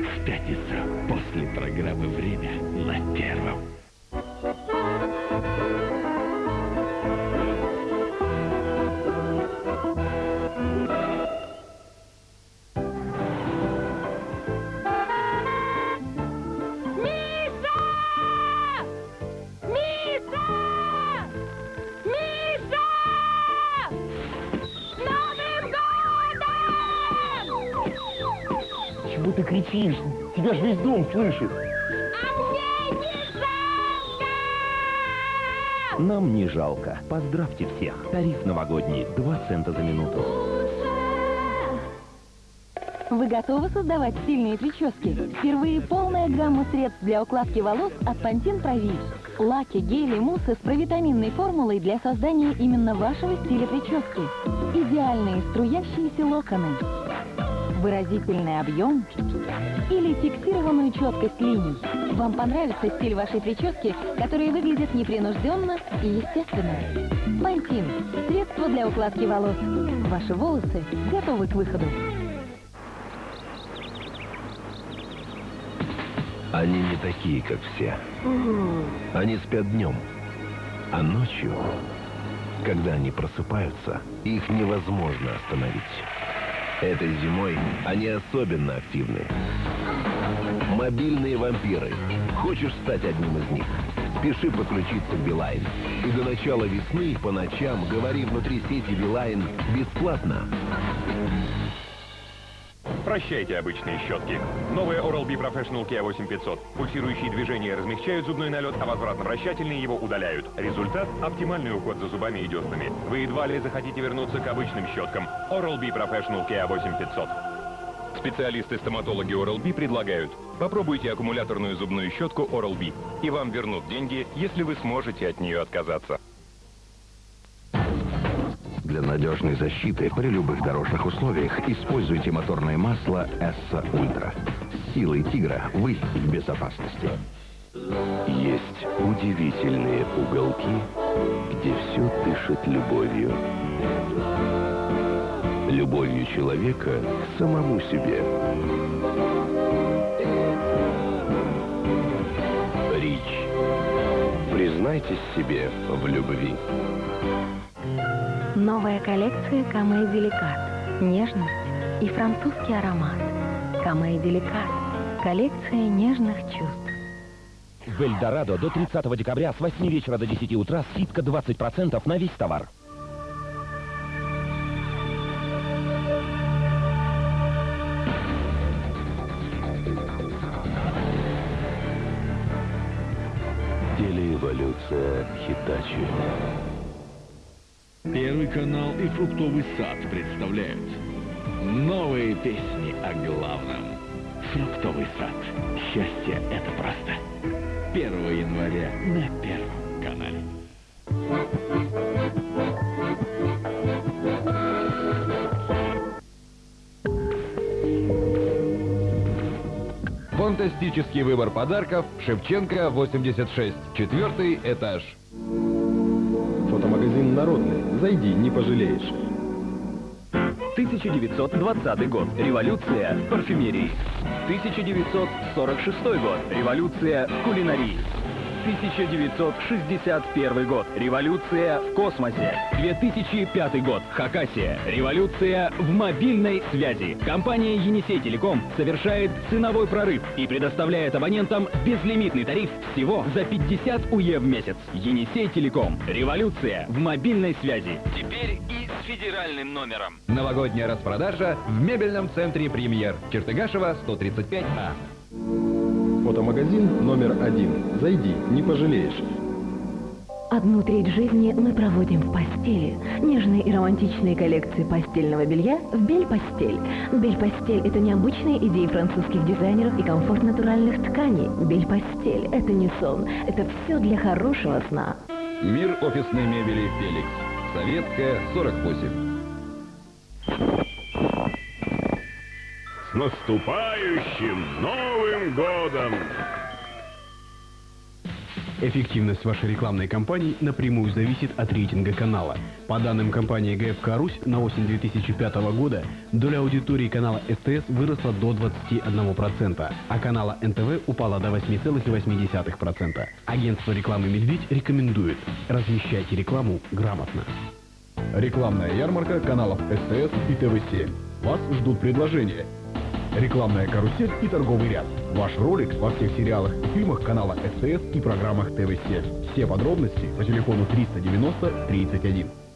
В пятницу после программы «Время» на Первом. Чего ты кричишь? Тебя же весь дом слышит. А мне не жалко! Нам не жалко. Поздравьте всех. Тариф новогодний. 2 цента за минуту. Вы готовы создавать стильные прически? Впервые полная гамма средств для укладки волос от Pantene Прови. Лаки, гели, муссы с провитаминной формулой для создания именно вашего стиля прически. Идеальные струящиеся локоны. Выразительный объем или фиксированную четкость линий. Вам понравится стиль вашей прически, которая выглядит непринужденно и естественно. Pantene. Средство для укладки волос. Ваши волосы готовы к выходу. Они не такие, как все. Они спят днем. А ночью, когда они просыпаются, их невозможно остановить. Этой зимой они особенно активны. Мобильные вампиры. Хочешь стать одним из них? Спеши подключиться к Билайн. И до начала весны по ночам говори внутри сети Билайн бесплатно. Прощайте обычные щетки. Новая Oral-B Professional Kia 8500. Пульсирующие движения размягчают зубной налет, а возвратно-вращательные его удаляют. Результат – оптимальный уход за зубами и деснами. Вы едва ли захотите вернуться к обычным щеткам. Oral-B Professional Kia 8500. Специалисты-стоматологи Oral-B предлагают. Попробуйте аккумуляторную зубную щетку Oral-B. И вам вернут деньги, если вы сможете от нее отказаться. Надежной защиты при любых дорожных условиях используйте моторное масло Эсса Ультра. Силой тигра вы в безопасности. Есть удивительные уголки, где все дышит любовью. Любовью человека к самому себе. Признайтесь себе в любви. Новая коллекция Camay Délicat. Нежность и французский аромат. Camay Délicat. Коллекция нежных чувств. В Эльдорадо до 30 декабря с 8 вечера до 10 утра скидка 20% на весь товар. Телеэволюция Хитачи. Первый канал и фруктовый сад представляют новые песни о главном. Фруктовый сад. Счастье — это просто. 1 января на Первом канале. Фантастический выбор подарков. Шевченко, 86. Четвертый этаж. Фотомагазин «Народный». Зайди, не пожалеешь. 1920 год. Революция в парфюмерии. 1946 год. Революция в кулинарии. 1961 год. Революция в космосе. 2005 год. Хакасия. Революция в мобильной связи. Компания Енисей Телеком совершает ценовой прорыв и предоставляет абонентам безлимитный тариф всего за 50 УЕ в месяц. Енисей Телеком. Революция в мобильной связи. Теперь и с федеральным номером. Новогодняя распродажа в мебельном центре «Премьер». Чертыгашева, 135А. Фотомагазин номер один. Зайди, не пожалеешь. Одну треть жизни мы проводим в постели. Нежные и романтичные коллекции постельного белья в Бель-Постель. Бель-Постель – это необычные идеи французских дизайнеров и комфорт натуральных тканей. Бель-Постель – это не сон, это все для хорошего сна. Мир офисной мебели «Феликс». Советская, 48. С наступающим Новым годом! Эффективность вашей рекламной кампании напрямую зависит от рейтинга канала. По данным компании ГФК «Русь» на осень 2005 года доля аудитории канала СТС выросла до 21%, а канала НТВ упала до 8,8%. Агентство рекламы «Медведь» рекомендует размещайте рекламу грамотно. Рекламная ярмарка каналов СТС и ТВ7. Вас ждут предложения. Рекламная карусель и торговый ряд. Ваш ролик во всех сериалах и фильмах канала СТС и программах ТВ7. Все подробности по телефону 390 31.